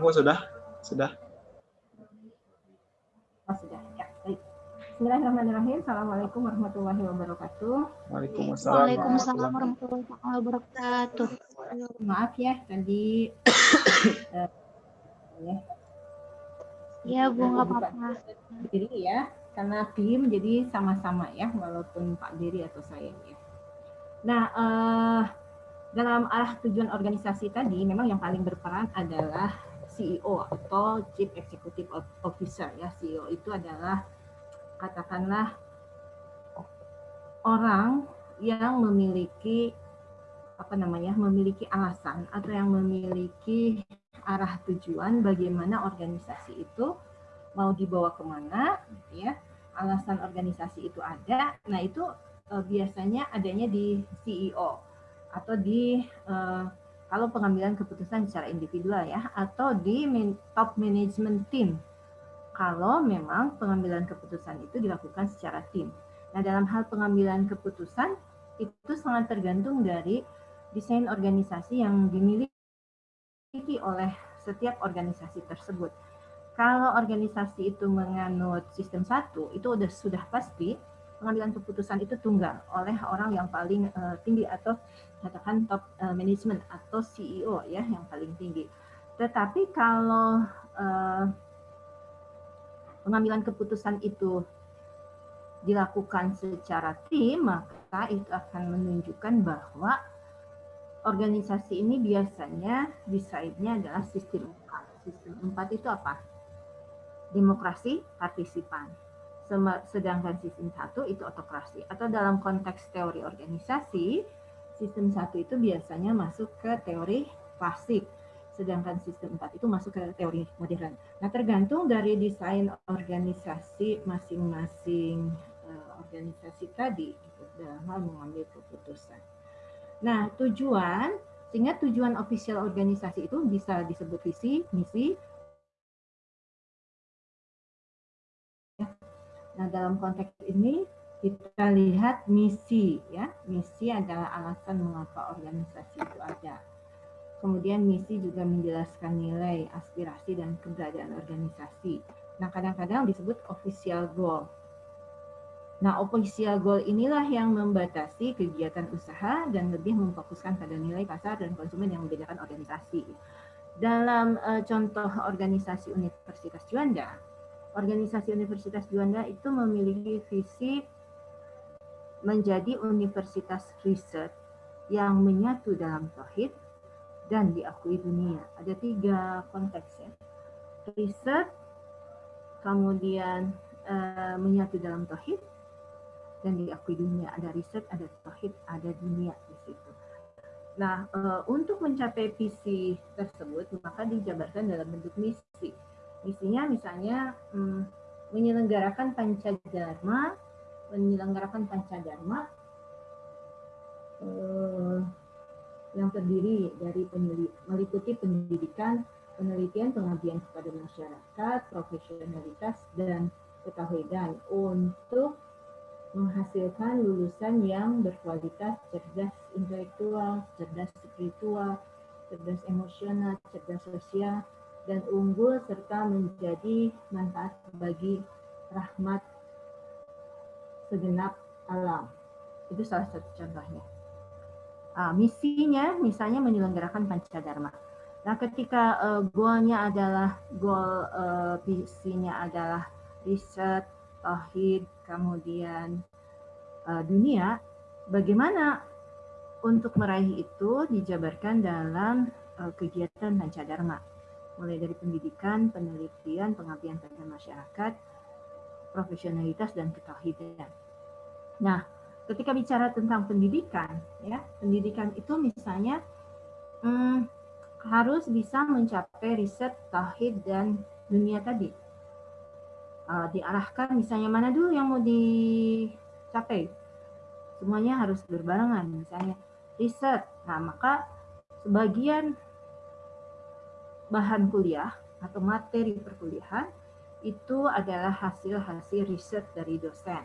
Semua sudah? Sudah? Oh, sudah. Ya, baik. Bismillahirrahmanirrahim. Assalamualaikum warahmatullahi wabarakatuh. Waalaikumsalam. Waalaikumsalam warahmatullahi wabarakatuh. Maaf ya, tadi eh, ya, Ya, Bu, nggak apa-apa. Jadi ya, karena tim jadi sama-sama ya, walaupun Pak Diri atau saya ya. Nah, eh, dalam arah tujuan organisasi tadi, memang yang paling berperan adalah CEO atau Chief Executive Officer ya. CEO itu adalah katakanlah orang yang memiliki apa namanya memiliki alasan atau yang memiliki arah tujuan bagaimana organisasi itu mau dibawa ke mana gitu ya alasan organisasi itu ada nah itu eh, biasanya adanya di CEO atau di eh, kalau pengambilan keputusan secara individual ya atau di top management team kalau memang pengambilan keputusan itu dilakukan secara tim nah dalam hal pengambilan keputusan itu sangat tergantung dari desain organisasi yang dimiliki oleh setiap organisasi tersebut. Kalau organisasi itu menganut sistem satu, itu sudah sudah pasti pengambilan keputusan itu tunggal oleh orang yang paling uh, tinggi atau katakan top uh, management atau CEO ya yang paling tinggi. Tetapi kalau uh, pengambilan keputusan itu dilakukan secara tim, maka itu akan menunjukkan bahwa organisasi ini biasanya desainnya adalah sistem 4. Sistem 4 itu apa? Demokrasi partisipan. Sedangkan sistem 1 itu otokrasi. Atau dalam konteks teori organisasi, sistem 1 itu biasanya masuk ke teori klasik. Sedangkan sistem 4 itu masuk ke teori modern. Nah tergantung dari desain organisasi masing-masing eh, organisasi tadi gitu, dalam hal mengambil keputusan. Nah, tujuan, sehingga tujuan official organisasi itu bisa disebut visi, misi. Nah, dalam konteks ini kita lihat misi ya. Misi adalah alasan mengapa organisasi itu ada. Kemudian misi juga menjelaskan nilai, aspirasi dan keberadaan organisasi. Nah, kadang-kadang disebut official goal Nah, official goal inilah yang membatasi kegiatan usaha dan lebih memfokuskan pada nilai pasar dan konsumen yang membedakan organisasi. Dalam uh, contoh organisasi Universitas Juanda, organisasi Universitas Juanda itu memiliki visi menjadi universitas riset yang menyatu dalam tauhid dan diakui dunia. Ada tiga konteks ya. Riset, kemudian uh, menyatu dalam tauhid, dan diakui dunia. Ada riset, ada tauhid, ada dunia di situ. Nah, uh, untuk mencapai visi tersebut, maka dijabarkan dalam bentuk misi. Misinya misalnya um, menyelenggarakan pancadharma, menyelenggarakan pancadharma uh, yang terdiri dari meliputi pendidikan, penelitian, pengabdian kepada masyarakat, profesionalitas, dan ketahuidan untuk menghasilkan lulusan yang berkualitas cerdas intelektual, cerdas spiritual, cerdas emosional, cerdas sosial, dan unggul serta menjadi manfaat bagi rahmat segenap alam. Itu salah satu contohnya. Uh, misinya misalnya menyelenggarakan pancadharma. Nah, ketika uh, goalnya adalah goal uh, visinya adalah riset, tauhid, kemudian uh, dunia, bagaimana untuk meraih itu dijabarkan dalam uh, kegiatan Pancadharma, mulai dari pendidikan, penelitian, pengabdian pada masyarakat, profesionalitas dan ketauhidan. Nah, ketika bicara tentang pendidikan, ya pendidikan itu misalnya hmm, harus bisa mencapai riset tauhid dan dunia tadi. Uh, diarahkan misalnya mana dulu yang mau dicapai? Semuanya harus berbarengan misalnya riset. Nah maka sebagian bahan kuliah atau materi perkuliahan itu adalah hasil-hasil riset dari dosen.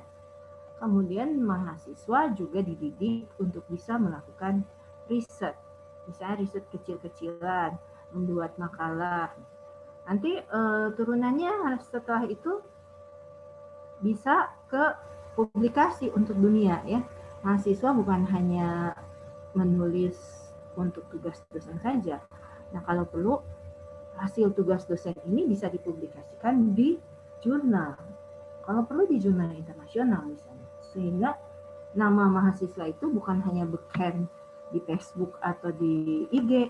Kemudian mahasiswa juga dididik untuk bisa melakukan riset. Misalnya riset kecil-kecilan, membuat makalah, Nanti uh, turunannya setelah itu bisa ke publikasi untuk dunia ya. Mahasiswa bukan hanya menulis untuk tugas dosen saja. Nah, kalau perlu hasil tugas dosen ini bisa dipublikasikan di jurnal. Kalau perlu di jurnal internasional misalnya. Sehingga nama mahasiswa itu bukan hanya beken di Facebook atau di IG,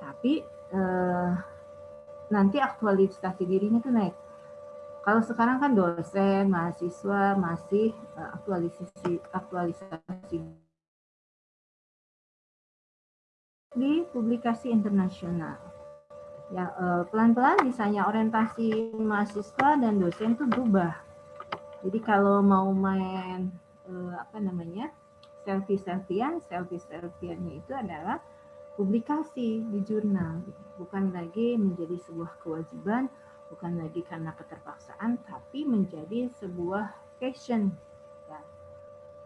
tapi eh, nanti aktualisasi dirinya itu naik. Kalau sekarang kan dosen, mahasiswa masih eh, aktualisasi aktualisasi di publikasi internasional. Ya eh, pelan-pelan misalnya orientasi mahasiswa dan dosen itu berubah. Jadi kalau mau main eh, apa namanya selfie selfian, selfie selfiannya itu adalah publikasi di jurnal, bukan lagi menjadi sebuah kewajiban, bukan lagi karena keterpaksaan, tapi menjadi sebuah passion. Ya.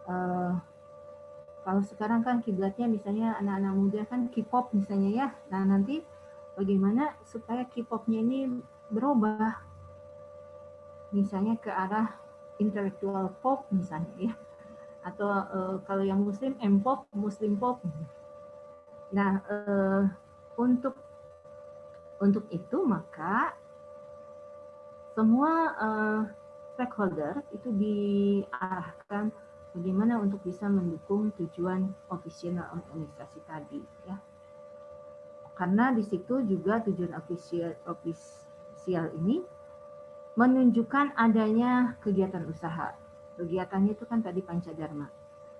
Uh, kalau sekarang kan kiblatnya misalnya anak-anak muda kan K-pop misalnya ya, nah nanti bagaimana supaya K-popnya ini berubah, misalnya ke arah intelektual pop misalnya ya, atau uh, kalau yang Muslim M-pop, Muslim pop. Nah, uh, untuk untuk itu maka semua uh, stakeholder itu diarahkan bagaimana untuk bisa mendukung tujuan operasional organisasi tadi ya. Karena di situ juga tujuan ofisial ofisial ini menunjukkan adanya kegiatan usaha. Kegiatannya itu kan tadi pancadharma.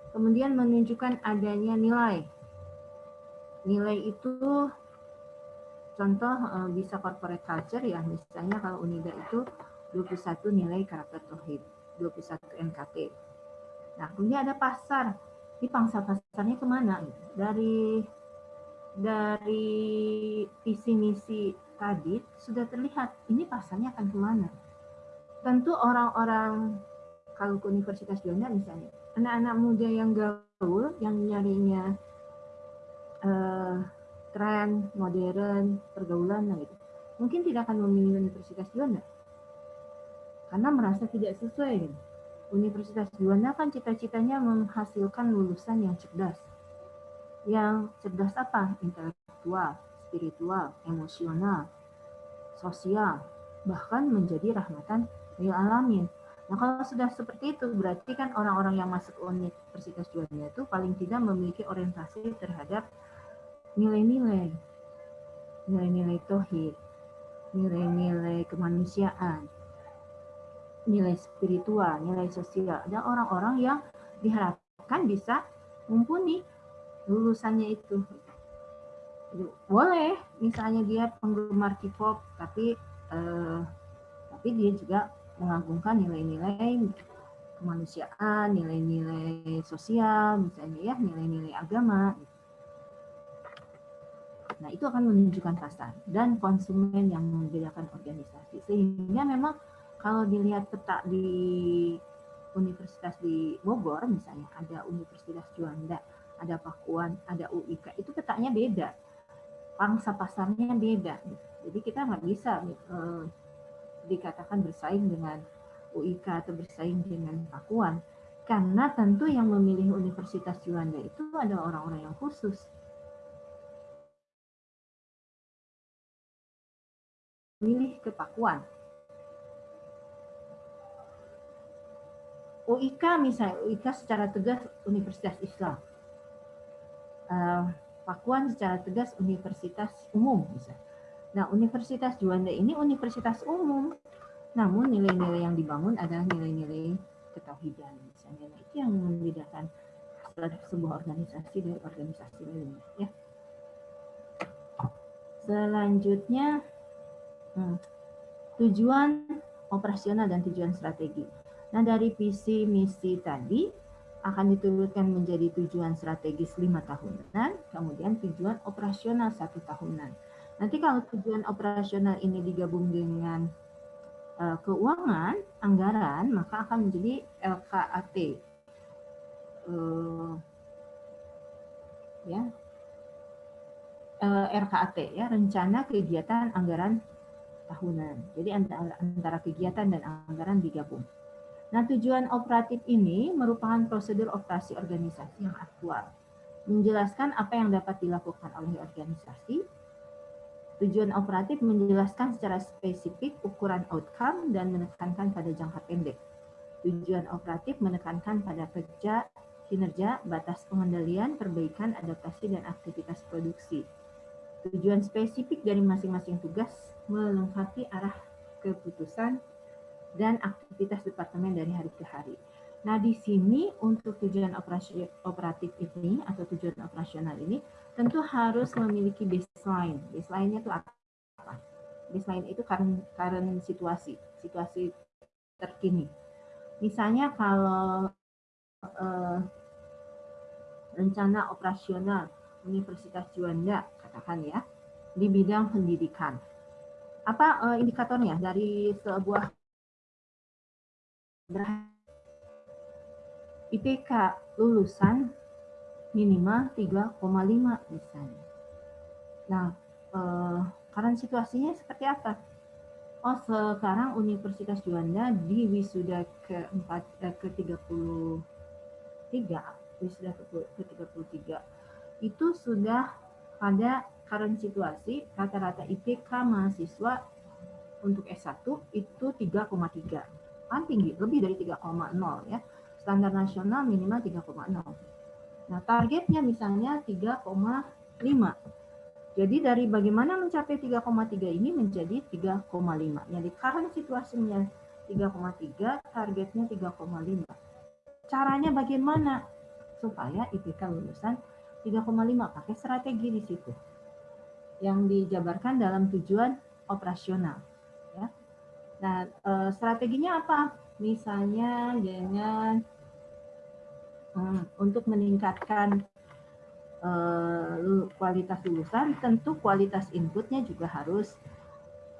Kemudian menunjukkan adanya nilai. Nilai itu contoh eh, bisa corporate culture ya. Misalnya kalau Unida itu 21 nilai karakter tauhid 21 NKT nah kemudian ada pasar. Di pangsa pasarnya ke mana? Dari dari visi misi tadi sudah terlihat ini pasarnya akan ke mana. Tentu orang-orang kalau ke Universitas Juanda misalnya anak-anak muda yang gaul yang nyarinya uh, tren modern pergaulan nah gitu mungkin tidak akan memilih Universitas Juanda karena merasa tidak sesuai. Universitas Juanda kan cita-citanya menghasilkan lulusan yang cerdas yang cerdas apa? Intelektual spiritual emosional sosial bahkan menjadi rahmatan lil alamin. Nah, kalau sudah seperti itu, berarti kan orang-orang yang masuk Universitas Juanda itu paling tidak memiliki orientasi terhadap nilai-nilai, nilai-nilai tohid, nilai-nilai kemanusiaan, nilai spiritual, nilai sosial. Ada orang-orang yang diharapkan bisa mumpuni lulusannya itu. Boleh, misalnya dia penggemar K-pop, tapi eh, tapi dia juga mengagungkan nilai-nilai kemanusiaan, nilai-nilai sosial, misalnya ya, nilai-nilai agama. Nah, itu akan menunjukkan pasar dan konsumen yang membedakan organisasi. Sehingga memang kalau dilihat peta di universitas di Bogor, misalnya ada Universitas Juanda, ada Pakuan, ada UIK, itu petanya beda. Pangsa pasarnya beda. Jadi kita nggak bisa eh, dikatakan bersaing dengan UIK atau bersaing dengan Pakuan. Karena tentu yang memilih Universitas Juanda itu adalah orang-orang yang khusus milih ke Pakuan. UIK misalnya, UIK secara tegas Universitas Islam. Uh, Pakuan secara tegas Universitas Umum. Nah, Universitas Juanda ini universitas umum, namun nilai-nilai yang dibangun adalah nilai-nilai ketauhidan misalnya. Nah, itu yang membedakan sebuah organisasi dari organisasi lainnya. Ya. Selanjutnya Hmm. Tujuan operasional dan tujuan strategi. Nah, dari visi misi tadi akan diturunkan menjadi tujuan strategis lima tahunan, kemudian tujuan operasional satu tahunan. Nanti kalau tujuan operasional ini digabung dengan uh, keuangan, anggaran, maka akan menjadi LKAT. Uh, ya, uh, RKAT ya, rencana kegiatan anggaran tahunan. Jadi antara, antara kegiatan dan anggaran digabung. Nah, tujuan operatif ini merupakan prosedur operasi organisasi yang aktual. Menjelaskan apa yang dapat dilakukan oleh organisasi. Tujuan operatif menjelaskan secara spesifik ukuran outcome dan menekankan pada jangka pendek. Tujuan operatif menekankan pada kerja, kinerja, batas pengendalian, perbaikan, adaptasi, dan aktivitas produksi. Tujuan spesifik dari masing-masing tugas melengkapi arah keputusan dan aktivitas departemen dari hari ke hari. Nah, di sini untuk tujuan operasi, operatif ini atau tujuan operasional ini tentu harus memiliki baseline. Baseline-nya itu apa? Baseline itu current, current situasi, situasi terkini. Misalnya kalau eh, rencana operasional Universitas Juanda, katakan ya, di bidang pendidikan. Apa eh, indikatornya dari sebuah IPK lulusan minimal 3,5 misalnya. Nah, eh, karena situasinya seperti apa? Oh, sekarang Universitas Juanda di wisuda ke-4 eh, ke-33, wisuda ke-33 itu sudah pada current situasi rata-rata IPK mahasiswa untuk S1 itu 3,3 kan tinggi, lebih dari 3,0 ya. Standar nasional minimal 3,0. Nah, targetnya misalnya 3,5. Jadi dari bagaimana mencapai 3,3 ini menjadi 3,5. Jadi current situasinya 3,3, targetnya 3,5. Caranya bagaimana? Supaya IPK lulusan 3,5 pakai strategi di situ. Yang dijabarkan dalam tujuan operasional. Nah, eh, strateginya apa? Misalnya dengan hmm, untuk meningkatkan eh, kualitas lulusan, tentu kualitas inputnya juga harus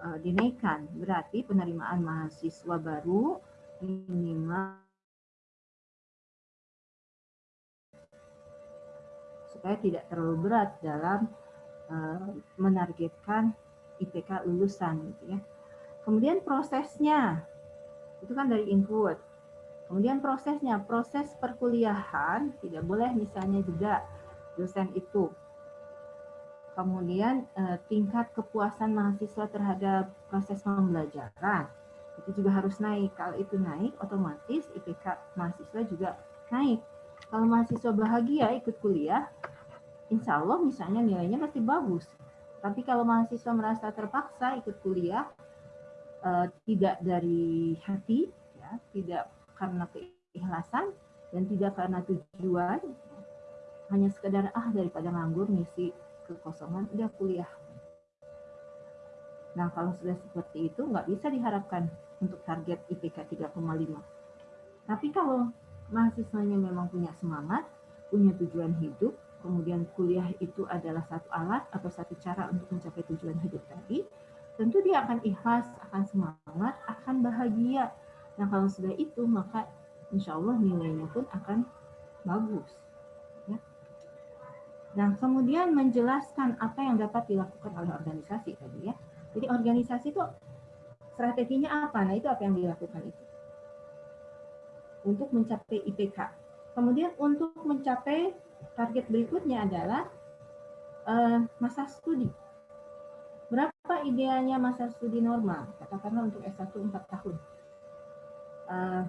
eh, dinaikkan. Berarti penerimaan mahasiswa baru minimal supaya tidak terlalu berat dalam menargetkan IPK lulusan gitu ya. Kemudian prosesnya, itu kan dari input. Kemudian prosesnya, proses perkuliahan tidak boleh misalnya juga dosen itu. Kemudian eh, tingkat kepuasan mahasiswa terhadap proses pembelajaran itu juga harus naik. Kalau itu naik, otomatis IPK mahasiswa juga naik. Kalau mahasiswa bahagia ikut kuliah, insya Allah misalnya nilainya pasti bagus. Tapi kalau mahasiswa merasa terpaksa ikut kuliah, uh, tidak dari hati, ya, tidak karena keikhlasan dan tidak karena tujuan, hanya sekedar ah daripada nganggur ngisi kekosongan, udah kuliah. Nah kalau sudah seperti itu nggak bisa diharapkan untuk target IPK 3,5. Tapi kalau mahasiswanya memang punya semangat, punya tujuan hidup, kemudian kuliah itu adalah satu alat atau satu cara untuk mencapai tujuan hidup tadi, tentu dia akan ikhlas, akan semangat, akan bahagia. Nah kalau sudah itu maka insya Allah nilainya pun akan bagus. Ya. Nah kemudian menjelaskan apa yang dapat dilakukan oleh organisasi tadi ya. Jadi organisasi itu strateginya apa? Nah itu apa yang dilakukan itu untuk mencapai IPK. Kemudian untuk mencapai target berikutnya adalah uh, masa studi Berapa idealnya masa studi normal? Katakanlah untuk S1 4 tahun. Uh,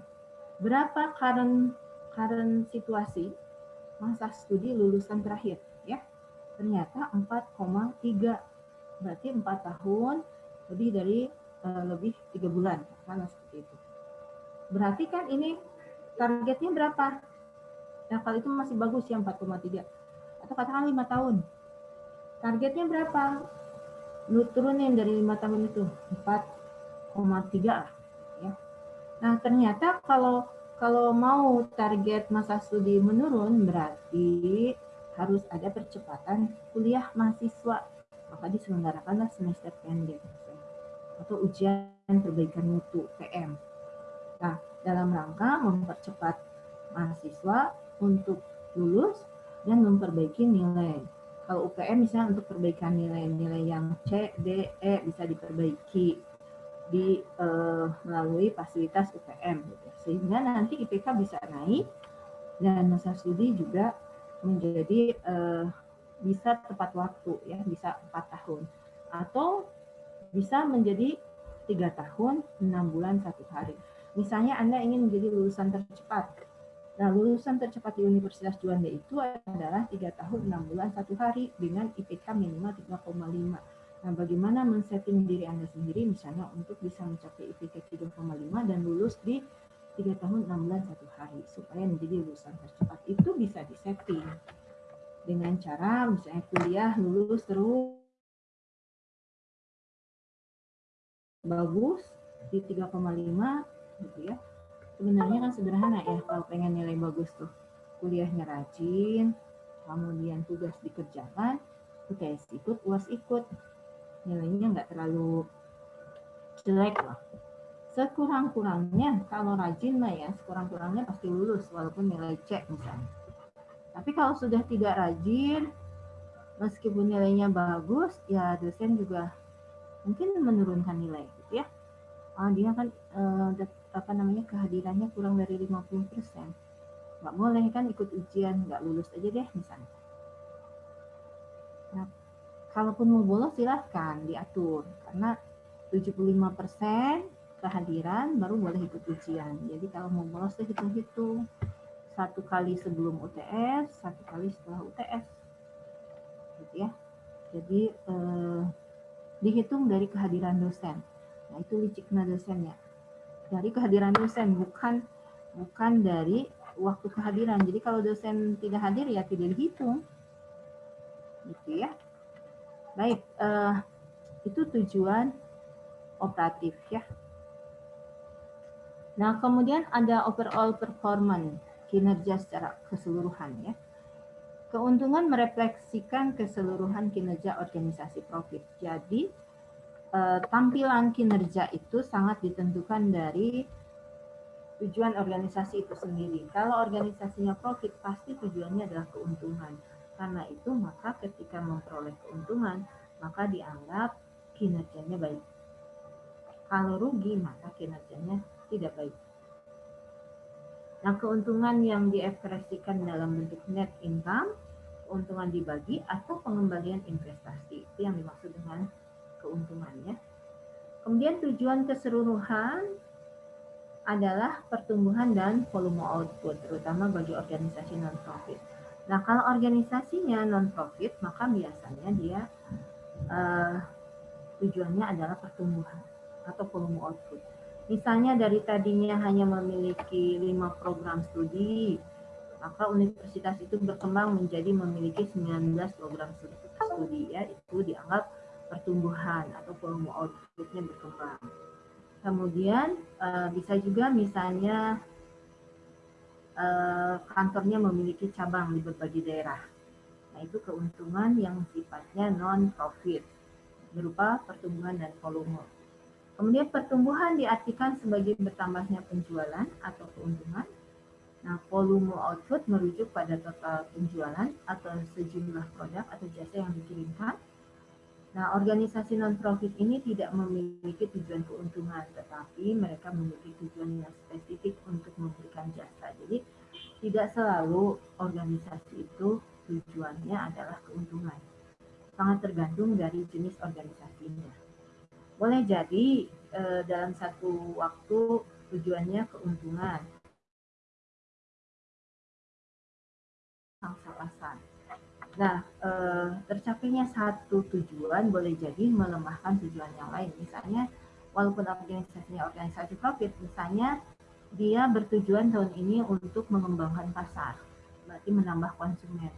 berapa current current situasi masa studi lulusan terakhir ya? Ternyata 4,3 berarti 4 tahun lebih dari uh, lebih tiga bulan karena seperti itu. Berarti kan ini targetnya berapa? Nah kalau itu masih bagus ya 4,3 atau katakan lima tahun. Targetnya berapa? Lu turunin dari lima tahun itu 4,3 lah ya. Nah ternyata kalau kalau mau target masa studi menurun berarti harus ada percepatan kuliah mahasiswa maka diselenggarakanlah semester pendek atau ujian perbaikan mutu PM. Nah dalam rangka mempercepat mahasiswa untuk lulus dan memperbaiki nilai kalau UPM misalnya untuk perbaikan nilai-nilai yang C, D, E bisa diperbaiki di uh, melalui fasilitas UPM gitu. sehingga nanti IPK bisa naik dan masa studi juga menjadi uh, bisa tepat waktu ya bisa empat tahun atau bisa menjadi tiga tahun enam bulan satu hari misalnya anda ingin menjadi lulusan tercepat nah lulusan tercepat di Universitas Juanda itu adalah tiga tahun enam bulan satu hari dengan IPK minimal 3,5 nah bagaimana men-setting diri anda sendiri misalnya untuk bisa mencapai IPK 3,5 dan lulus di tiga tahun enam bulan satu hari supaya menjadi lulusan tercepat itu bisa disetting dengan cara misalnya kuliah lulus terus bagus di 3,5 gitu ya. Sebenarnya kan sederhana ya kalau pengen nilai bagus tuh. Kuliahnya rajin, kemudian tugas dikerjakan, UTS ikut, UAS ikut. Nilainya nggak terlalu jelek lah. Sekurang-kurangnya kalau rajin lah ya, sekurang-kurangnya pasti lulus walaupun nilai C misalnya. Tapi kalau sudah tidak rajin, meskipun nilainya bagus, ya dosen juga mungkin menurunkan nilai Uh, dia kan uh, apa namanya kehadirannya kurang dari 50 persen. Nggak boleh kan ikut ujian, nggak lulus aja deh misalnya. Nah, kalaupun mau bolos silahkan diatur karena 75 persen kehadiran baru boleh ikut ujian. Jadi kalau mau bolos hitung-hitung satu kali sebelum UTS, satu kali setelah UTS, gitu ya. Jadi eh, dihitung dari kehadiran dosen. Nah itu liciknya dosennya. Dari kehadiran dosen bukan bukan dari waktu kehadiran. Jadi kalau dosen tidak hadir ya tidak dihitung, gitu ya. Baik, eh, itu tujuan operatif ya. Nah kemudian ada overall performance kinerja secara keseluruhan ya. Keuntungan merefleksikan keseluruhan kinerja organisasi profit. Jadi eh, tampilan kinerja itu sangat ditentukan dari tujuan organisasi itu sendiri. Kalau organisasinya profit pasti tujuannya adalah keuntungan. Karena itu maka ketika memperoleh keuntungan maka dianggap kinerjanya baik. Kalau rugi maka kinerjanya tidak baik. Nah, keuntungan yang diekspresikan dalam bentuk net income, keuntungan dibagi, atau pengembalian investasi. Itu yang dimaksud dengan keuntungannya. Kemudian tujuan keseluruhan adalah pertumbuhan dan volume output, terutama bagi organisasi non-profit. Nah, kalau organisasinya non-profit, maka biasanya dia uh, tujuannya adalah pertumbuhan atau volume output. Misalnya dari tadinya hanya memiliki lima program studi, maka universitas itu berkembang menjadi memiliki 19 program studi ya itu dianggap pertumbuhan atau volume outputnya berkembang. Kemudian eh, bisa juga misalnya eh, kantornya memiliki cabang di berbagai daerah. Nah itu keuntungan yang sifatnya non profit berupa pertumbuhan dan volume. Kemudian pertumbuhan diartikan sebagai bertambahnya penjualan atau keuntungan. Nah, volume output merujuk pada total penjualan atau sejumlah produk atau jasa yang dikirimkan. Nah, organisasi non-profit ini tidak memiliki tujuan keuntungan, tetapi mereka memiliki tujuan yang spesifik untuk memberikan jasa. Jadi, tidak selalu organisasi itu tujuannya adalah keuntungan. Sangat tergantung dari jenis organisasinya. Boleh jadi eh, dalam satu waktu tujuannya keuntungan. Pasar. Nah, eh, tercapainya satu tujuan boleh jadi melemahkan tujuan yang lain. Misalnya, walaupun organisasinya organisasi profit, misalnya dia bertujuan tahun ini untuk mengembangkan pasar, berarti menambah konsumen.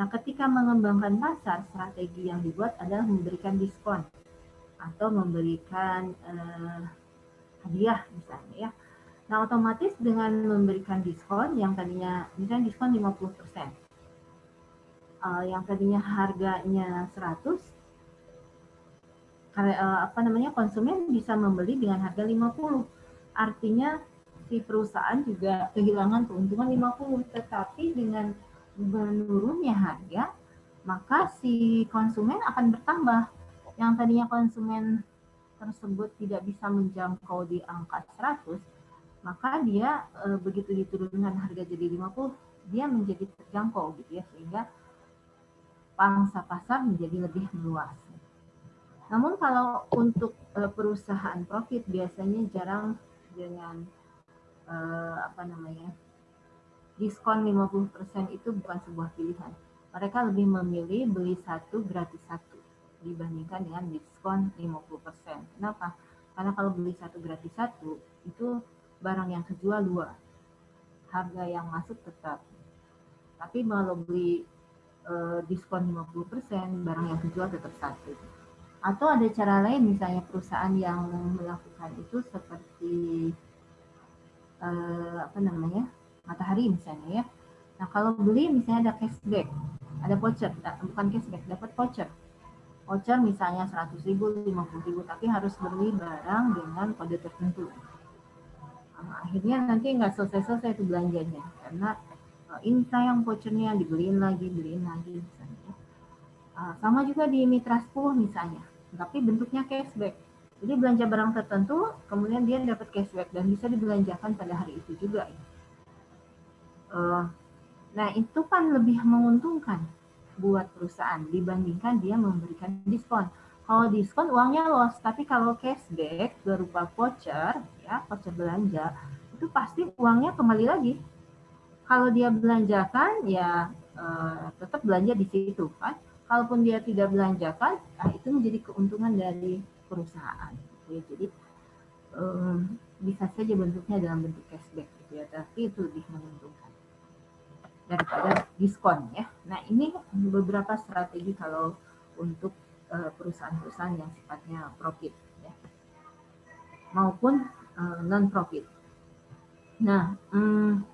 Nah, ketika mengembangkan pasar, strategi yang dibuat adalah memberikan diskon atau memberikan uh, hadiah misalnya ya. Nah, otomatis dengan memberikan diskon yang tadinya misalnya diskon 50%. Uh, eh, yang tadinya harganya 100 karena uh, apa namanya konsumen bisa membeli dengan harga 50. Artinya si perusahaan juga kehilangan keuntungan 50, tetapi dengan menurunnya harga maka si konsumen akan bertambah yang tadinya konsumen tersebut tidak bisa menjangkau di angka 100, maka dia e, begitu diturunkan harga jadi 50, dia menjadi terjangkau gitu ya sehingga pangsa pasar menjadi lebih meluas. Namun kalau untuk e, perusahaan profit biasanya jarang dengan e, apa namanya diskon 50% itu bukan sebuah pilihan. Mereka lebih memilih beli satu gratis satu dibandingkan dengan diskon 50%. Kenapa? Karena kalau beli satu gratis satu itu barang yang kejual dua. Harga yang masuk tetap. Tapi kalau beli eh, diskon 50%, barang yang kejual tetap satu. Atau ada cara lain misalnya perusahaan yang melakukan itu seperti eh, apa namanya? matahari misalnya ya. Nah, kalau beli misalnya ada cashback, ada voucher, bukan cashback, dapat voucher voucher misalnya 100 ribu, 50 ribu, tapi harus beli barang dengan kode tertentu. Nah, akhirnya nanti nggak selesai-selesai itu belanjanya, karena ini sayang vouchernya dibeliin lagi, beliin lagi misalnya. Uh, sama juga di Mitra 10 misalnya, tapi bentuknya cashback. Jadi belanja barang tertentu, kemudian dia dapat cashback dan bisa dibelanjakan pada hari itu juga. Uh, nah itu kan lebih menguntungkan buat perusahaan dibandingkan dia memberikan diskon. Kalau diskon uangnya loss, tapi kalau cashback berupa voucher, ya voucher belanja, itu pasti uangnya kembali lagi. Kalau dia belanjakan, ya eh, tetap belanja di situ kan. Kalaupun dia tidak belanjakan, nah itu menjadi keuntungan dari perusahaan. Gitu ya. Jadi eh, bisa saja bentuknya dalam bentuk cashback, gitu ya, tapi itu lebih menguntungkan daripada diskon ya. Nah ini beberapa strategi kalau untuk eh, perusahaan-perusahaan yang sifatnya profit ya. maupun non profit. Nah, hmm,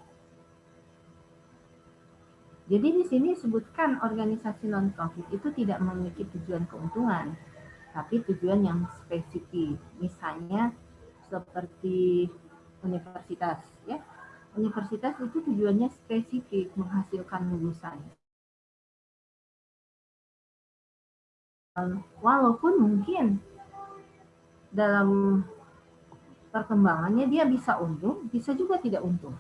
jadi di sini sebutkan organisasi non profit itu tidak memiliki tujuan keuntungan, tapi tujuan yang spesifik. Misalnya seperti universitas ya universitas itu tujuannya spesifik menghasilkan lulusan. Walaupun mungkin dalam perkembangannya dia bisa untung, bisa juga tidak untung.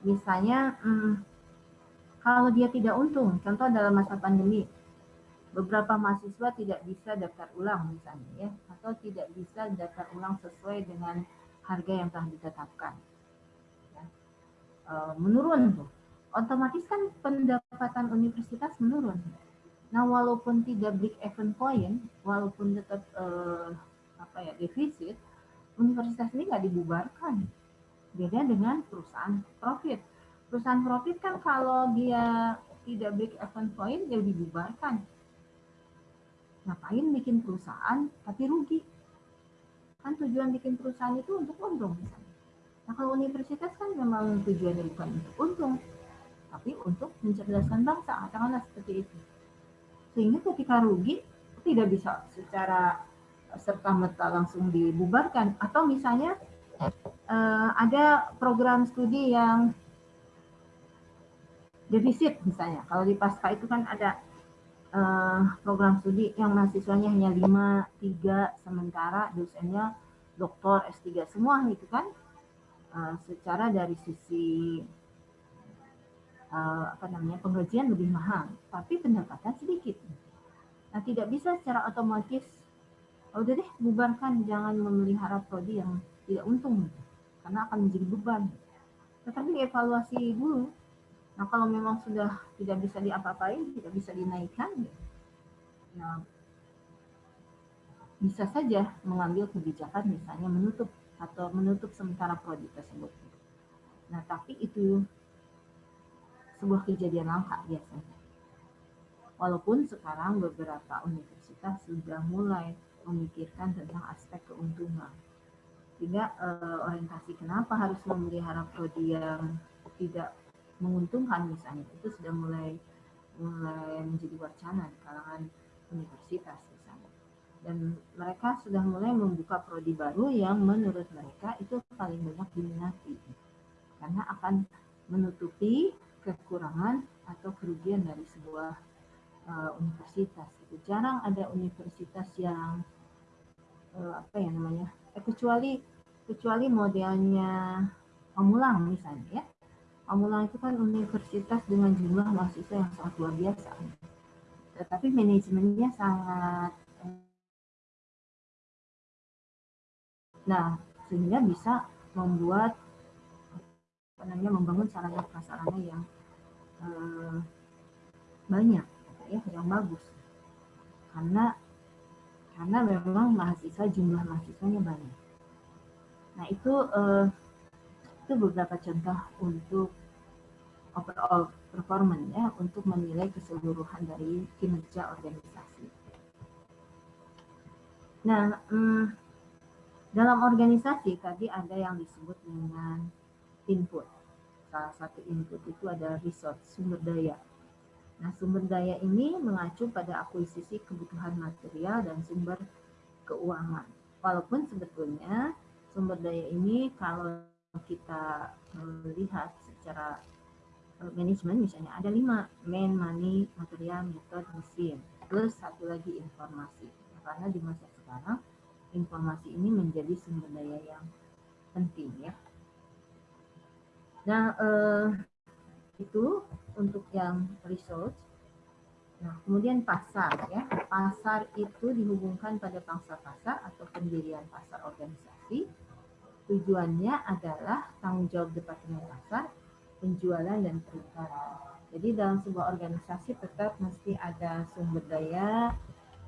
Misalnya, hmm, kalau dia tidak untung, contoh dalam masa pandemi, beberapa mahasiswa tidak bisa daftar ulang misalnya ya, atau tidak bisa daftar ulang sesuai dengan harga yang telah ditetapkan Eh, menurun tuh. Otomatis kan pendapatan universitas menurun. Nah, walaupun tidak break even point, walaupun tetap uh, apa ya defisit, universitas ini nggak dibubarkan. Beda dengan perusahaan profit. Perusahaan profit kan kalau dia tidak break even point, dia dibubarkan. Ngapain bikin perusahaan tapi rugi? Kan tujuan bikin perusahaan itu untuk untung misalnya. Nah kalau universitas kan memang tujuannya bukan untuk untung, tapi untuk mencerdaskan bangsa, katakanlah seperti itu. Sehingga ketika rugi, tidak bisa secara serta merta langsung dibubarkan. Atau misalnya uh, ada program studi yang defisit misalnya. Kalau di pasca itu kan ada uh, program studi yang mahasiswanya hanya 5, 3, sementara dosennya doktor, S3 semua gitu kan uh, secara dari sisi uh, apa namanya penggajian lebih mahal, tapi pendapatan sedikit. Nah tidak bisa secara otomatis, oh, udah deh bubarkan, jangan memelihara prodi yang tidak untung, karena akan menjadi beban. Tetapi evaluasi dulu. Nah kalau memang sudah tidak bisa diapa-apain, tidak bisa dinaikkan, ya bisa saja mengambil kebijakan misalnya menutup atau menutup sementara prodi tersebut. Nah, tapi itu sebuah kejadian langka biasanya. Walaupun sekarang beberapa universitas sudah mulai memikirkan tentang aspek keuntungan. Sehingga eh, orientasi kenapa harus memelihara prodi yang tidak menguntungkan misalnya. Itu sudah mulai mulai menjadi wacana di kalangan universitas dan mereka sudah mulai membuka prodi baru yang menurut mereka itu paling banyak diminati. Karena akan menutupi kekurangan atau kerugian dari sebuah uh, universitas. Itu jarang ada universitas yang eh, apa ya namanya eh, kecuali kecuali modelnya Pamulang misalnya ya Pamulang itu kan universitas dengan jumlah mahasiswa yang sangat luar biasa tetapi manajemennya sangat nah sehingga bisa membuat apa namanya membangun sarana prasarana yang eh, banyak ya yang bagus karena karena memang mahasiswa jumlah mahasiswanya banyak. Nah itu eh, itu beberapa contoh untuk overall performance ya untuk menilai keseluruhan dari kinerja organisasi. Nah hmm, dalam organisasi tadi ada yang disebut dengan input. Salah satu input itu ada resource sumber daya Nah, sumber daya ini mengacu pada akuisisi kebutuhan material dan sumber keuangan. Walaupun sebetulnya sumber daya ini kalau kita melihat secara manajemen misalnya ada lima main money material method mesin plus satu lagi informasi karena di masa sekarang informasi ini menjadi sumber daya yang penting ya nah eh, itu untuk yang research. Nah, kemudian pasar ya. Pasar itu dihubungkan pada pangsa pasar atau pendirian pasar organisasi. Tujuannya adalah tanggung jawab departemen pasar, penjualan dan perikanan. Jadi dalam sebuah organisasi tetap mesti ada sumber daya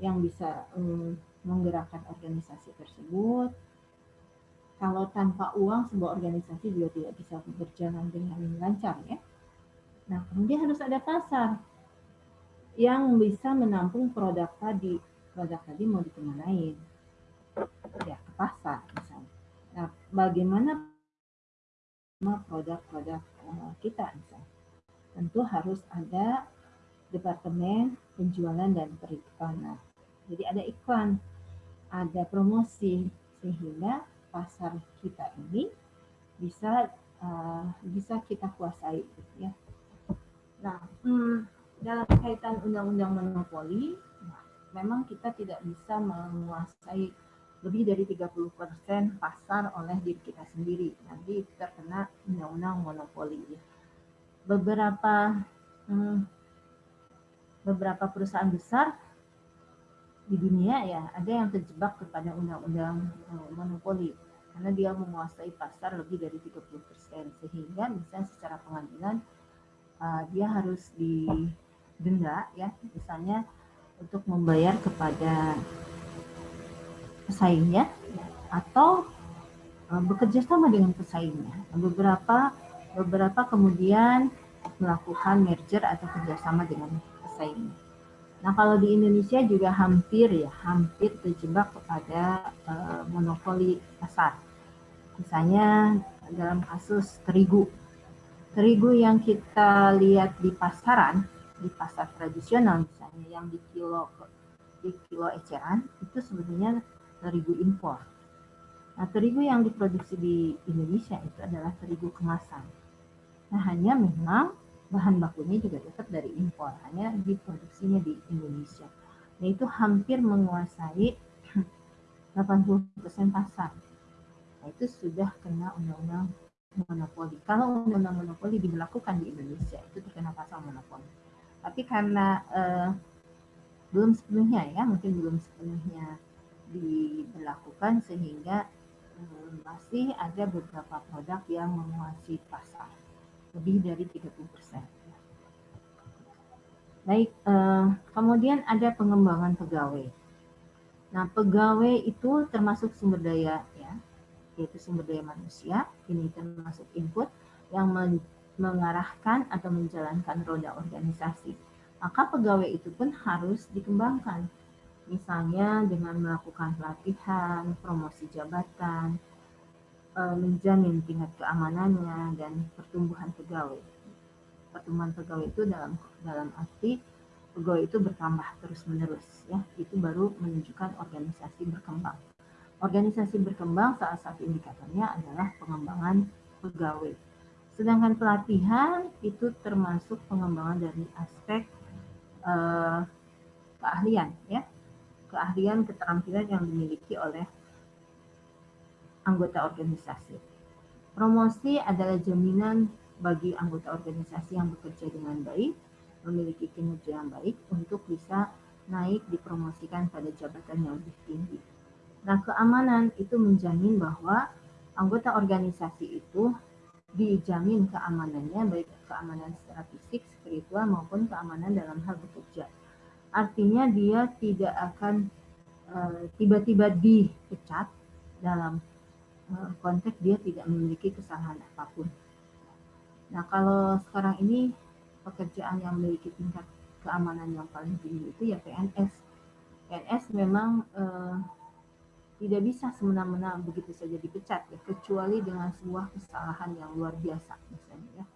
yang bisa um, menggerakkan organisasi tersebut. Kalau tanpa uang sebuah organisasi juga tidak bisa berjalan dengan lancar ya. Nah, kemudian harus ada pasar yang bisa menampung produk tadi. Produk tadi mau dikemanain? Ya, ke pasar misalnya. Nah, bagaimana produk-produk kita? Tentu harus ada departemen penjualan dan periklanan. Jadi ada iklan, ada promosi sehingga pasar kita ini bisa uh, bisa kita kuasai gitu ya Nah, hmm, dalam kaitan undang-undang monopoli, nah, memang kita tidak bisa menguasai lebih dari 30% pasar oleh diri kita sendiri. Nanti terkena undang-undang monopoli. Beberapa hmm, beberapa perusahaan besar di dunia ya ada yang terjebak kepada undang-undang hmm, monopoli karena dia menguasai pasar lebih dari 30% sehingga misalnya secara pengadilan uh, dia harus didenda ya misalnya untuk membayar kepada pesaingnya ya, atau uh, bekerja sama dengan pesaingnya. Beberapa beberapa kemudian melakukan merger atau kerjasama dengan pesaingnya. Nah kalau di Indonesia juga hampir ya hampir terjebak kepada uh, monopoli pasar. Misalnya dalam kasus terigu. Terigu yang kita lihat di pasaran, di pasar tradisional misalnya yang di kilo di kilo eceran itu sebenarnya terigu impor. Nah, terigu yang diproduksi di Indonesia itu adalah terigu kemasan. Nah, hanya memang bahan bakunya juga tetap dari impor, hanya diproduksinya di Indonesia. Nah, itu hampir menguasai 80% pasar. Nah, itu sudah kena undang-undang monopoli. Kalau undang-undang monopoli diberlakukan di Indonesia itu terkena pasal monopoli. Tapi karena uh, belum sepenuhnya ya, mungkin belum sepenuhnya diberlakukan sehingga uh, masih ada beberapa produk yang menguasai pasar lebih dari 30 persen. Baik, uh, kemudian ada pengembangan pegawai. Nah, pegawai itu termasuk sumber daya ya, yaitu sumber daya manusia, ini termasuk input yang mengarahkan atau menjalankan roda organisasi. Maka pegawai itu pun harus dikembangkan, misalnya dengan melakukan pelatihan, promosi jabatan, eh, menjamin tingkat keamanannya dan pertumbuhan pegawai. Pertumbuhan pegawai itu dalam dalam arti pegawai itu bertambah terus menerus ya itu baru menunjukkan organisasi berkembang Organisasi berkembang salah satu indikatornya adalah pengembangan pegawai. Sedangkan pelatihan itu termasuk pengembangan dari aspek uh, keahlian ya. Keahlian, keterampilan yang dimiliki oleh anggota organisasi. Promosi adalah jaminan bagi anggota organisasi yang bekerja dengan baik, memiliki kinerja yang baik untuk bisa naik dipromosikan pada jabatan yang lebih tinggi. Nah, keamanan itu menjamin bahwa anggota organisasi itu dijamin keamanannya, baik keamanan secara fisik, spiritual, maupun keamanan dalam hal bekerja. Artinya dia tidak akan eh, tiba-tiba uh, dipecat dalam uh, konteks dia tidak memiliki kesalahan apa pun. Nah, kalau sekarang ini pekerjaan yang memiliki tingkat keamanan yang paling tinggi itu ya PNS. PNS memang uh, tidak bisa semena-mena begitu saja dipecat ya, kecuali dengan sebuah kesalahan yang luar biasa misalnya ya.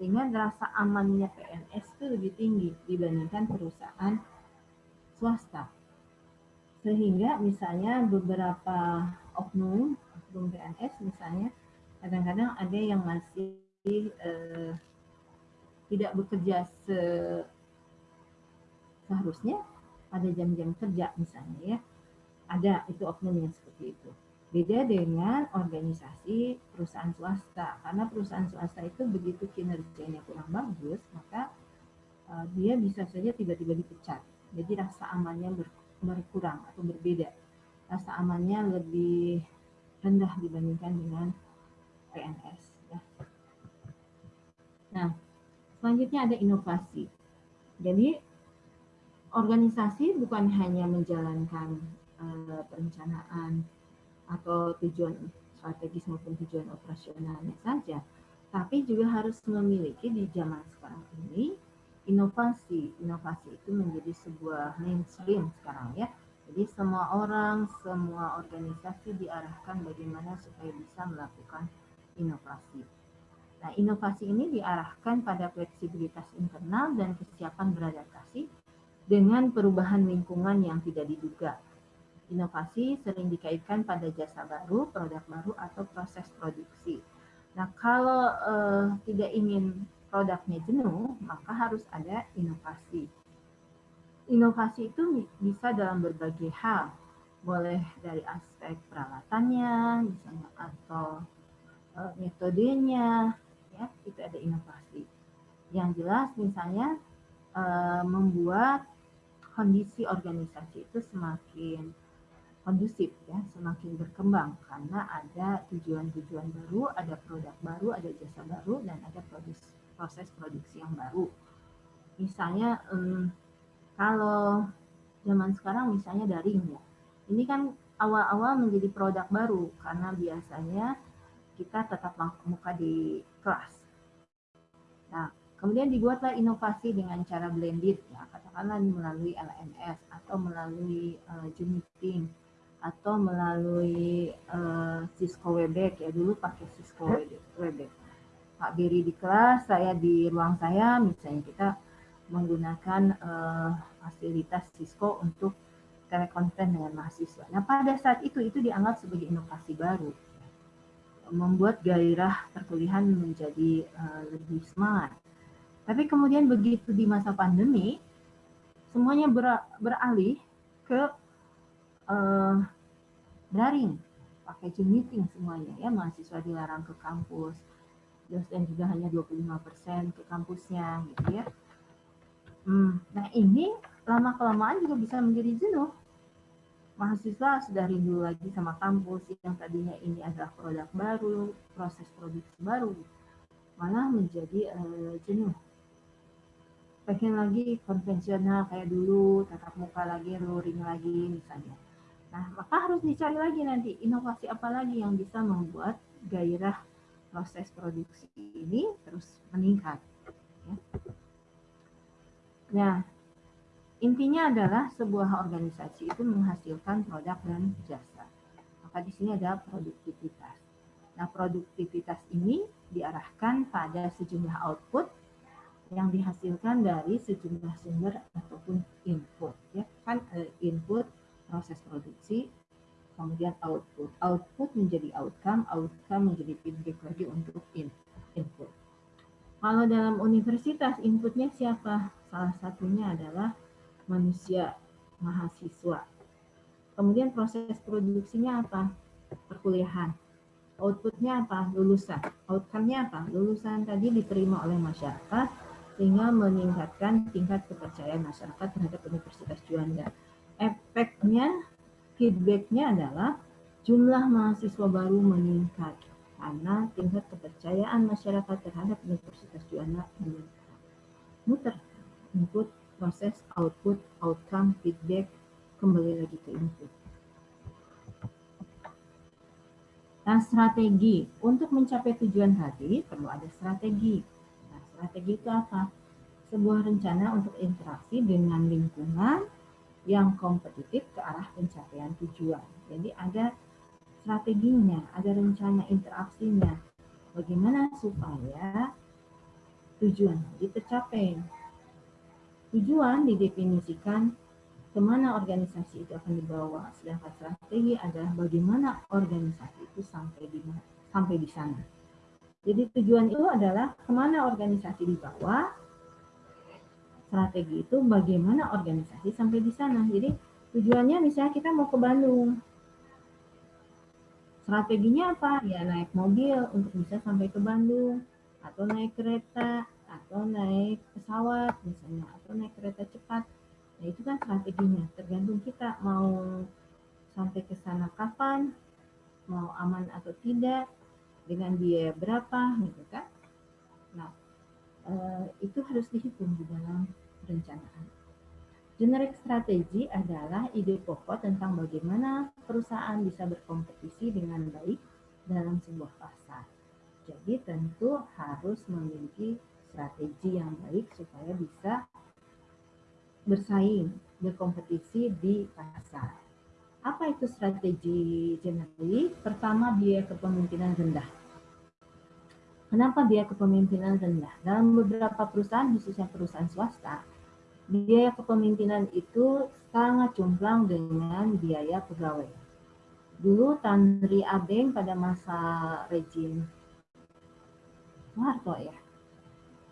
Sehingga rasa amannya PNS itu lebih tinggi dibandingkan perusahaan swasta. Sehingga misalnya beberapa oknum, oknum PNS misalnya, kadang-kadang ada yang masih eh, tidak bekerja se seharusnya pada jam-jam kerja misalnya ya. Ada itu oknum yang seperti itu. Beda dengan organisasi perusahaan swasta. Karena perusahaan swasta itu begitu kinerjanya kurang bagus, maka uh, dia bisa saja tiba-tiba dipecat. Jadi rasa amannya ber, berkurang atau berbeda. Rasa amannya lebih rendah dibandingkan dengan PNS. Ya. Nah, selanjutnya ada inovasi. Jadi organisasi bukan hanya menjalankan uh, perencanaan atau tujuan strategis maupun tujuan operasionalnya saja, tapi juga harus memiliki di zaman sekarang ini inovasi. Inovasi itu menjadi sebuah mainstream sekarang ya. Jadi semua orang, semua organisasi diarahkan bagaimana supaya bisa melakukan inovasi. Nah, inovasi ini diarahkan pada fleksibilitas internal dan kesiapan beradaptasi dengan perubahan lingkungan yang tidak diduga Inovasi sering dikaitkan pada jasa baru, produk baru, atau proses produksi. Nah, kalau uh, tidak ingin produknya jenuh, maka harus ada inovasi. Inovasi itu bisa dalam berbagai hal, boleh dari aspek peralatannya, misalnya atau uh, metodenya, ya itu ada inovasi. Yang jelas, misalnya uh, membuat kondisi organisasi itu semakin kondusif ya, semakin berkembang karena ada tujuan-tujuan baru, ada produk baru, ada jasa baru dan ada produksi, proses produksi yang baru. Misalnya um, kalau zaman sekarang misalnya daring ya. Ini kan awal-awal menjadi produk baru karena biasanya kita tetap muka di kelas. Nah, kemudian dibuatlah inovasi dengan cara blended ya, katakanlah melalui LMS atau melalui uh, Zoom meeting atau melalui uh, Cisco Webex ya dulu pakai Cisco Webex. Pak Biri di kelas, saya di ruang saya, misalnya kita menggunakan uh, fasilitas Cisco untuk telekonten dengan mahasiswa. Nah pada saat itu itu dianggap sebagai inovasi baru, membuat gairah perkuliahan menjadi uh, lebih semangat. Tapi kemudian begitu di masa pandemi, semuanya ber, beralih ke uh, daring, pakai Zoom meeting semuanya ya, mahasiswa dilarang ke kampus, dosen juga hanya 25% ke kampusnya gitu ya. Hmm, nah ini lama kelamaan juga bisa menjadi jenuh. Mahasiswa sudah rindu lagi sama kampus yang tadinya ini adalah produk baru, proses produksi baru, malah menjadi uh, jenuh pengen lagi konvensional kayak dulu, tatap muka lagi, luring lagi misalnya. Nah, maka harus dicari lagi nanti inovasi apa lagi yang bisa membuat gairah proses produksi ini terus meningkat. Ya. Nah, intinya adalah sebuah organisasi itu menghasilkan produk dan jasa. Maka di sini ada produktivitas. Nah, produktivitas ini diarahkan pada sejumlah output yang dihasilkan dari sejumlah sumber ataupun input. Ya, kan eh, input proses produksi, kemudian output. Output menjadi outcome, outcome menjadi feedback lagi untuk in, input. Kalau dalam universitas inputnya siapa? Salah satunya adalah manusia mahasiswa. Kemudian proses produksinya apa? Perkuliahan. Outputnya apa? Lulusan. Outcome-nya apa? Lulusan tadi diterima oleh masyarakat sehingga meningkatkan tingkat kepercayaan masyarakat terhadap Universitas Juanda. Efeknya, feedbacknya adalah jumlah mahasiswa baru meningkat karena tingkat kepercayaan masyarakat terhadap Universitas Juanda meningkat. Muter, input, proses, output, outcome, feedback, kembali lagi ke input. Nah, strategi. Untuk mencapai tujuan tadi, perlu ada strategi. Nah, strategi itu apa? Sebuah rencana untuk interaksi dengan lingkungan yang kompetitif ke arah pencapaian tujuan. Jadi ada strateginya, ada rencana interaksinya. Bagaimana supaya tujuan tadi tercapai. Tujuan didefinisikan ke mana organisasi itu akan dibawa. Sedangkan strategi adalah bagaimana organisasi itu sampai di sampai di sana. Jadi tujuan itu adalah ke mana organisasi dibawa. Strategi itu bagaimana organisasi sampai di sana. Jadi tujuannya misalnya kita mau ke Bandung. Strateginya apa? Ya naik mobil untuk bisa sampai ke Bandung atau naik kereta atau naik pesawat misalnya atau naik kereta cepat nah itu kan strateginya tergantung kita mau sampai ke sana kapan mau aman atau tidak dengan biaya berapa gitu kan nah eh, itu harus dihitung di dalam perencanaan Generic strategi adalah ide pokok tentang bagaimana perusahaan bisa berkompetisi dengan baik dalam sebuah pasar. Jadi tentu harus memiliki strategi yang baik supaya bisa bersaing, berkompetisi di pasar. Apa itu strategi generally? Pertama, biaya kepemimpinan rendah. Kenapa biaya kepemimpinan rendah? Dalam beberapa perusahaan, khususnya perusahaan swasta, biaya kepemimpinan itu sangat jomplang dengan biaya pegawai. Dulu Tanri Abeng pada masa rejim Soeharto ya,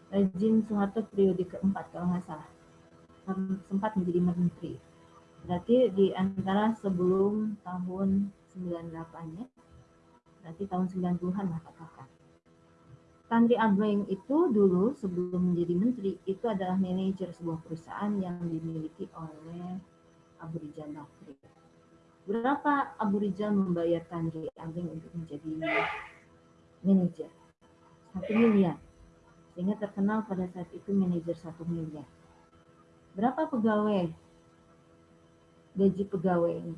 rezim Soeharto periode keempat kalau nggak salah sempat menjadi menteri. Berarti di antara sebelum tahun 98 ya, berarti tahun 90-an lah katakan. Tandri Abeng itu dulu sebelum menjadi menteri itu adalah manajer sebuah perusahaan yang dimiliki oleh Abu Rizal Bakri. Berapa Abu Rizal membayar Tandri Abeng untuk menjadi manajer? Satu miliar sehingga terkenal pada saat itu manajer satu miliar. Berapa pegawai? Gaji pegawai.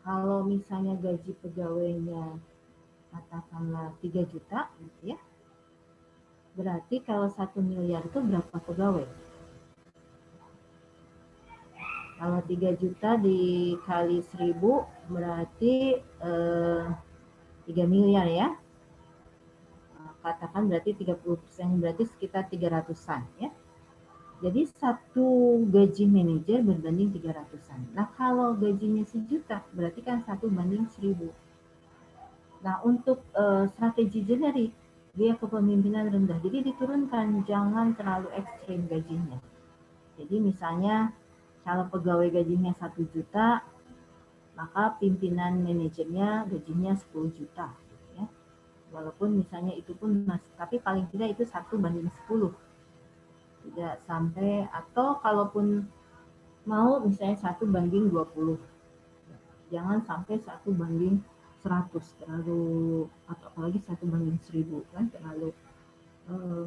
Kalau misalnya gaji pegawainya katakanlah 3 juta, gitu ya. Berarti kalau satu miliar itu berapa pegawai? Kalau 3 juta dikali 1000 berarti eh, 3 miliar ya katakan berarti 30% berarti sekitar 300-an ya. Jadi satu gaji manajer berbanding 300-an. Nah kalau gajinya sejuta berarti kan satu banding 1000. Nah untuk uh, strategi generik dia kepemimpinan rendah. Jadi diturunkan jangan terlalu ekstrim gajinya. Jadi misalnya kalau pegawai gajinya satu juta, maka pimpinan manajernya gajinya 10 juta walaupun misalnya itu pun masih tapi paling tidak itu satu banding 10 tidak sampai atau kalaupun mau misalnya satu banding 20 jangan sampai satu banding 100 terlalu atau apalagi satu banding 1000 kan terlalu eh,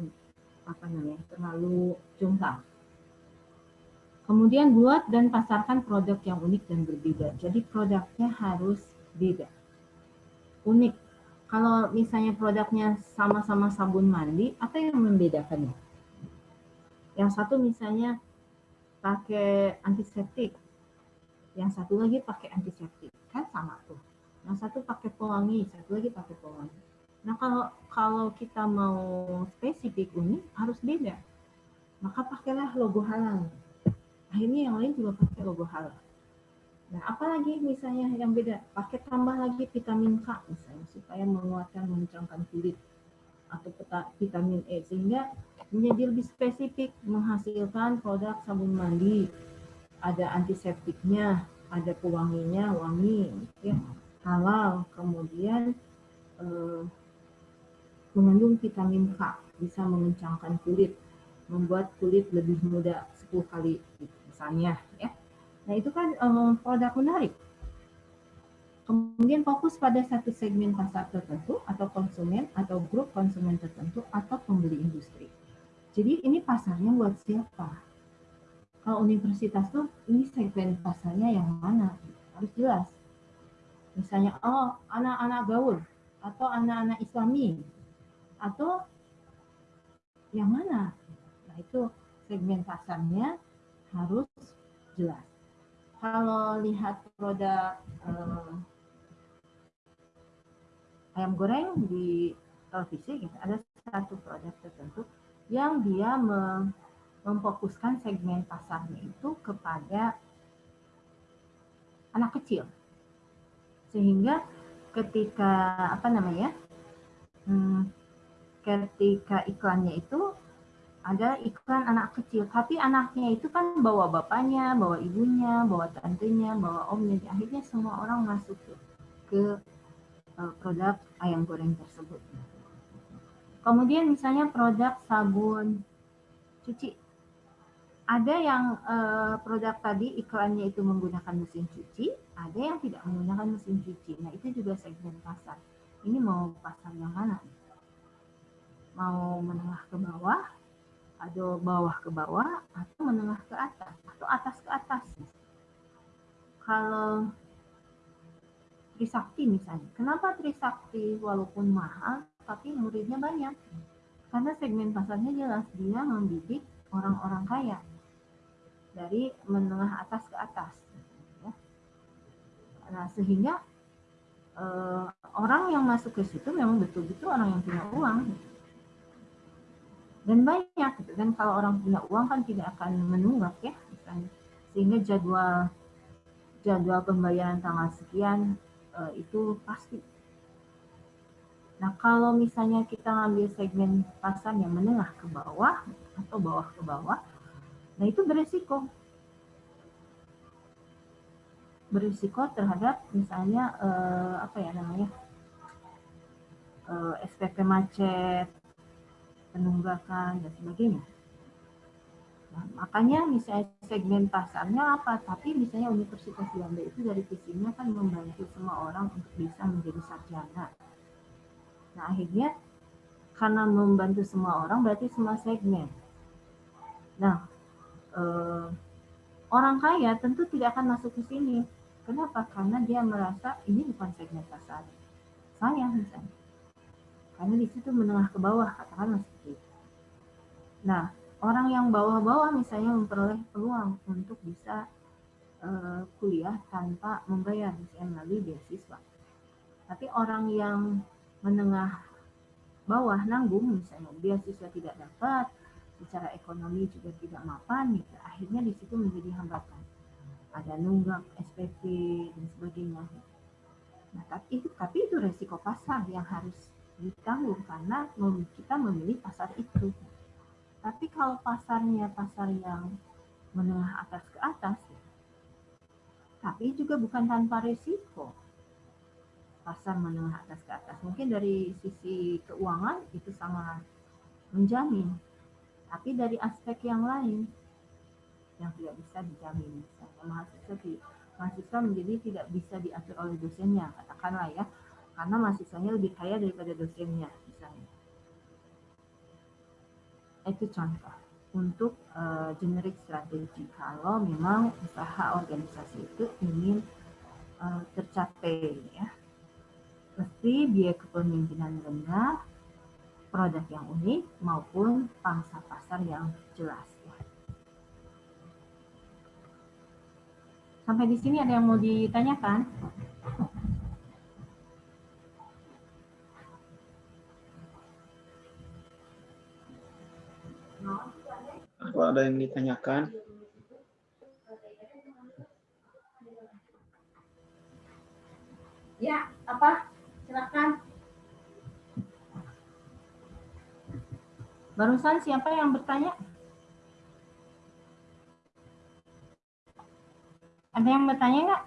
apa namanya terlalu jumlah. Kemudian buat dan pasarkan produk yang unik dan berbeda. Jadi produknya harus beda. Unik. Kalau misalnya produknya sama-sama sabun mandi, apa yang membedakannya? Yang satu misalnya pakai antiseptik, yang satu lagi pakai antiseptik, kan sama tuh. Yang satu pakai pewangi, satu lagi pakai pewangi. Nah kalau kalau kita mau spesifik unik harus beda, maka pakailah logo halal. Akhirnya yang lain juga pakai logo halal. Nah, apalagi misalnya yang beda, pakai tambah lagi vitamin K misalnya supaya menguatkan mencerahkan kulit atau vitamin E sehingga menjadi lebih spesifik menghasilkan produk sabun mandi, ada antiseptiknya, ada pewanginya, wangi, ya, halal, kemudian eh, mengandung vitamin K, bisa mengencangkan kulit, membuat kulit lebih muda 10 kali, gitu, misalnya, ya. Nah itu kan eh, produk menarik. Kemudian fokus pada satu segmen pasar tertentu atau konsumen atau grup konsumen tertentu atau pembeli industri. Jadi ini pasarnya buat siapa? Kalau universitas tuh ini segmen pasarnya yang mana? Harus jelas. Misalnya, oh anak-anak gaul atau anak-anak islami atau yang mana? Nah itu segmen pasarnya harus jelas. Kalau lihat produk eh, ayam goreng di televisi gitu, ada satu produk tertentu yang dia memfokuskan segmen pasarnya itu kepada anak kecil sehingga ketika apa namanya hmm, ketika iklannya itu ada iklan anak kecil tapi anaknya itu kan bawa bapaknya bawa ibunya bawa tantenya bawa omnya akhirnya semua orang masuk ke Eh, produk ayam goreng tersebut. Kemudian misalnya produk sabun cuci. Ada yang uh, produk tadi iklannya itu menggunakan mesin cuci, ada yang tidak menggunakan mesin cuci. Nah itu juga segmen pasar. Ini mau pasar yang mana? Mau menengah ke bawah, atau bawah ke bawah, atau menengah ke atas, atau atas ke atas. Kalau Trisakti misalnya. Kenapa Trisakti walaupun mahal tapi muridnya banyak? Karena segmen pasarnya jelas dia membidik orang-orang kaya dari menengah atas ke atas. Ya. Nah sehingga eh, orang yang masuk ke situ memang betul-betul orang yang punya uang dan banyak gitu kan kalau orang punya uang kan tidak akan menunggak ya sehingga jadwal jadwal pembayaran tanggal sekian uh, itu pasti. Nah, kalau misalnya kita ngambil segmen pasar yang menengah ke bawah atau bawah ke bawah, nah itu beresiko. Berisiko terhadap misalnya uh, apa ya namanya eh, SPP macet, penunggakan dan sebagainya. Nah, makanya misalnya segmen pasarnya apa, tapi misalnya Universitas Belanda itu dari visinya kan membantu semua orang untuk bisa menjadi sarjana. Nah akhirnya karena membantu semua orang berarti semua segmen. Nah eh, orang kaya tentu tidak akan masuk ke sini. Kenapa? Karena dia merasa ini bukan segmen pasar. Saya misalnya. Karena di situ menengah ke bawah, katakanlah seperti itu. Nah, orang yang bawah-bawah misalnya memperoleh peluang untuk bisa uh, kuliah tanpa membayar misalnya melalui beasiswa. Tapi orang yang menengah bawah nanggung misalnya beasiswa tidak dapat, secara ekonomi juga tidak mapan, gitu. akhirnya di situ menjadi hambatan. Ada nunggak, SPP dan sebagainya. Nah, tapi itu, tapi itu resiko pasar yang harus ditanggung karena kita memilih pasar itu. Tapi kalau pasarnya pasar yang menengah atas ke atas, tapi juga bukan tanpa risiko. Pasar menengah atas ke atas, mungkin dari sisi keuangan itu sangat menjamin. Tapi dari aspek yang lain yang tidak bisa dijamin, misalnya mahasiswa mahasiswa menjadi tidak bisa diatur oleh dosennya, katakanlah ya, karena mahasiswanya lebih kaya daripada dosennya, misalnya. Itu contoh untuk uh, generik strategi. Kalau memang usaha organisasi itu ingin uh, tercapai ya. Mesti biaya kepemimpinan rendah produk yang unik maupun pangsa pasar yang jelas ya. sampai di sini ada yang mau ditanyakan Apa ada yang ditanyakan? Ya, apa? Silakan. Barusan siapa yang bertanya? Ada yang bertanya nggak?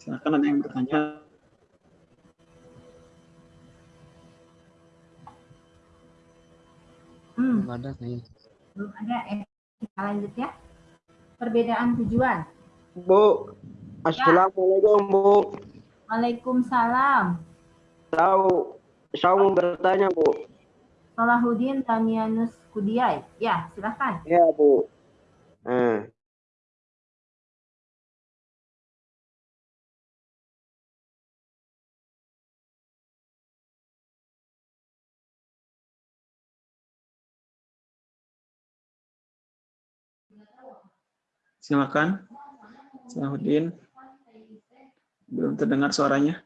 Silakan ada yang bertanya. Hmm, Belum ada kayaknya. belum ada. Eh, kita lanjut ya. Perbedaan tujuan. Bu, Assalamualaikum Bu. Waalaikumsalam. Tahu, saya mau bertanya Bu. Salahuddin Tamianus Kudiai. Ya, silakan. Ya Bu. Eh, Silakan. Salahuddin. Belum terdengar suaranya.